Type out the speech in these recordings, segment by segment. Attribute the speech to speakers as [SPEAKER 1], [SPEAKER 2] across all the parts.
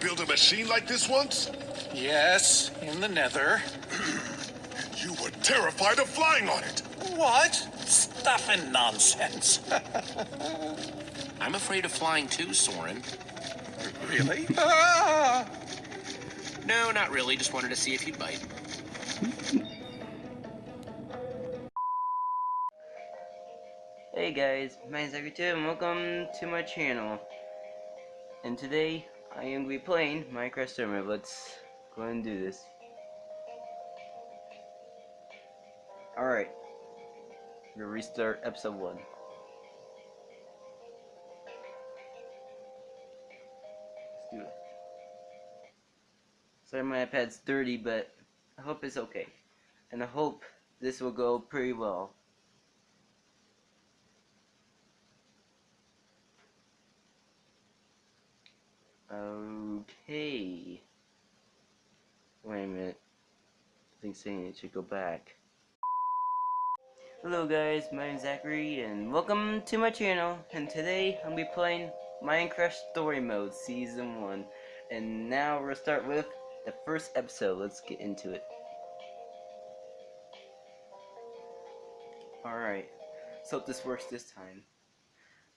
[SPEAKER 1] build a machine like this once?
[SPEAKER 2] Yes, in the nether.
[SPEAKER 1] You were terrified of flying on it.
[SPEAKER 2] What? Stuff and nonsense.
[SPEAKER 3] I'm afraid of flying too, Soren.
[SPEAKER 2] really? Ah!
[SPEAKER 3] No, not really. Just wanted to see if you'd bite.
[SPEAKER 4] Hey guys, my name is Zachary2 and welcome to my channel. And today, I am going to be playing Minecraft Story Mode. Let's go and do this. Alright. Gonna restart episode 1. Let's do it. Sorry my iPad's dirty, but I hope it's okay. And I hope this will go pretty well. Okay. Wait a minute. I think saying it should go back. Hello guys, my name is Zachary and welcome to my channel and today I'm to be playing Minecraft Story Mode Season 1 and now we're to start with the first episode. Let's get into it. Alright, so hope this works this time.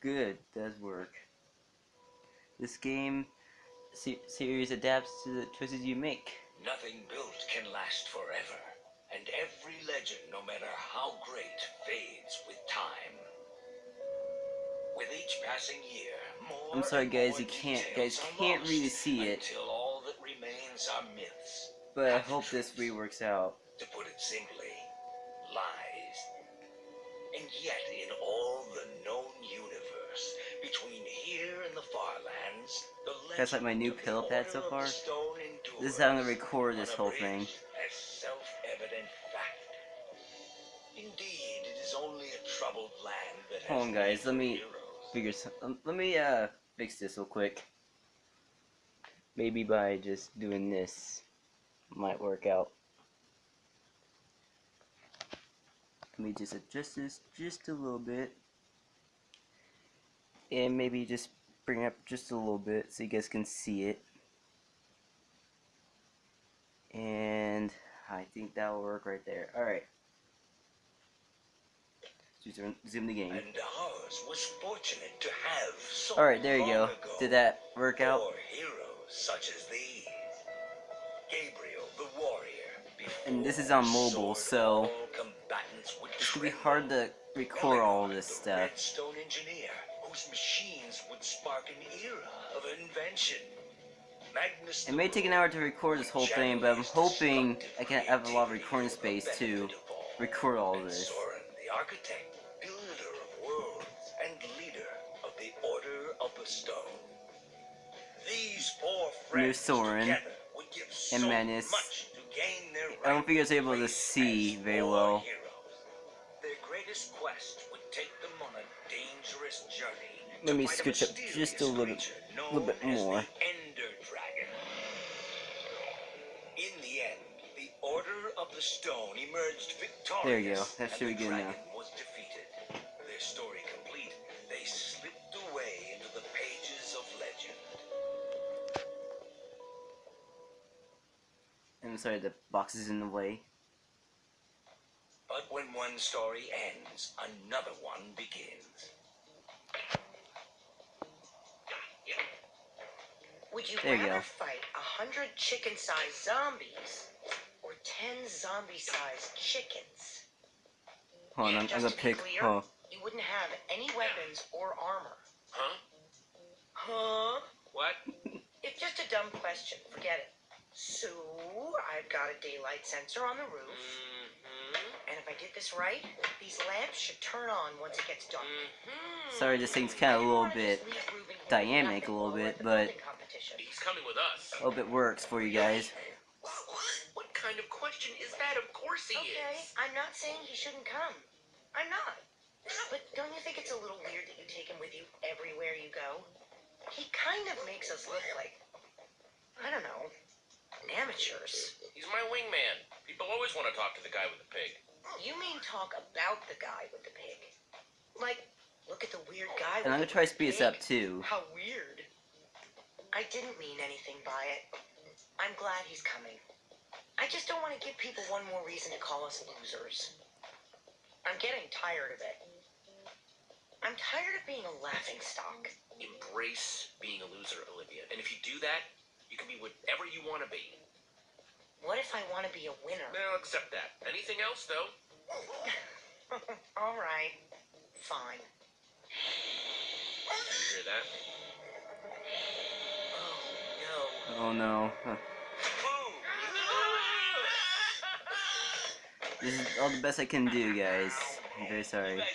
[SPEAKER 4] Good, does work. This game se series adapts to the choices you make.
[SPEAKER 5] Nothing built can last forever, and every legend, no matter how great, fades with time. With each passing year, more
[SPEAKER 4] I'm sorry guys, you can't guys can't really see it,
[SPEAKER 5] Until all that remains are myths.
[SPEAKER 4] but I hope this reworks out.
[SPEAKER 5] To put it simply, lies. And yet,
[SPEAKER 4] That's like my new
[SPEAKER 5] the
[SPEAKER 4] pad so far. This is how I'm gonna record this whole thing.
[SPEAKER 5] Indeed, it is only a troubled land that
[SPEAKER 4] Hold on, guys, let me. Figure some, um, let me uh fix this real quick. Maybe by just doing this might work out. Let me just adjust this just a little bit. And maybe just bring it up just a little bit so you guys can see it. And I think that will work right there. Alright. Zoom- Zoom the game.
[SPEAKER 5] And ours was fortunate to have so
[SPEAKER 4] Alright, there you go. Did that work out?
[SPEAKER 5] four heroes such as these. Gabriel the warrior.
[SPEAKER 4] And this is on mobile, so
[SPEAKER 5] all combatants would
[SPEAKER 4] It's gonna be hard to record all this stuff.
[SPEAKER 5] Whose machines would spark an era of invention. Magnus
[SPEAKER 4] It may take an hour to record this whole thing, but I'm hoping I can have a lot of recording space to record all this.
[SPEAKER 5] Soren, the architect, builder of worlds, and leader of the Order of the Stone. These four friends
[SPEAKER 4] Soren
[SPEAKER 5] together would give so
[SPEAKER 4] and Magnus.
[SPEAKER 5] much to gain their
[SPEAKER 4] I don't think I was able to see very well. Let me scooch up just a little bit- little bit more.
[SPEAKER 5] Ender Dragon. In the end, the Order of the Stone emerged victorious.
[SPEAKER 4] There you go. That should be good now.
[SPEAKER 5] Their story complete, they slipped away into the pages of legend.
[SPEAKER 4] I'm sorry, the box is in the way.
[SPEAKER 5] But when one story ends, another one begins.
[SPEAKER 6] Would you
[SPEAKER 4] There you
[SPEAKER 6] rather
[SPEAKER 4] go.
[SPEAKER 6] fight a hundred chicken-sized zombies or ten zombie-sized chickens?
[SPEAKER 4] Hold on, I'm, I'm
[SPEAKER 6] Just
[SPEAKER 4] gonna pick.
[SPEAKER 6] clear,
[SPEAKER 4] Oh,
[SPEAKER 6] You wouldn't have any weapons or armor.
[SPEAKER 3] Huh?
[SPEAKER 6] Huh?
[SPEAKER 3] What?
[SPEAKER 6] It's just a dumb question. Forget it. So, I've got a daylight sensor on the roof,
[SPEAKER 3] Mm-hmm.
[SPEAKER 6] and if I did this right, these lamps should turn on once it gets dark.
[SPEAKER 3] Mm-hmm.
[SPEAKER 4] sorry, this thing's kind of a little bit.
[SPEAKER 6] just leave Reuben here
[SPEAKER 4] dynamic a little bit,
[SPEAKER 6] while we're at the
[SPEAKER 4] but-
[SPEAKER 3] He's coming with us.
[SPEAKER 4] Hope it works for you guys.
[SPEAKER 3] What, what kind of question is that? Of course he
[SPEAKER 6] Okay,
[SPEAKER 3] is.
[SPEAKER 6] I'm not saying he shouldn't come. I'm not. But don't you think it's a little weird that you take him with you everywhere you go? He kind of makes us look like, I don't know, amateurs.
[SPEAKER 3] He's my wingman. People always want to talk to the guy with the pig.
[SPEAKER 6] You mean talk about the guy with the pig? Like, look at the weird oh. guy
[SPEAKER 4] And I'm gonna try to speed this up too.
[SPEAKER 6] How weird. I didn't mean anything by it. I'm glad he's coming. I just don't want to give people one more reason to call us losers. I'm getting tired of it. I'm tired of being a laughing stock.
[SPEAKER 3] Embrace being a loser, Olivia. And if you do that, you can be whatever you want to be.
[SPEAKER 6] What if I want to be a winner?
[SPEAKER 3] Now, accept that. Anything else, though?
[SPEAKER 6] All right. Fine.
[SPEAKER 3] You hear that?
[SPEAKER 6] Oh, no.
[SPEAKER 4] Oh no. Huh. This is all the best I can do, guys. I'm very sorry.
[SPEAKER 3] You guys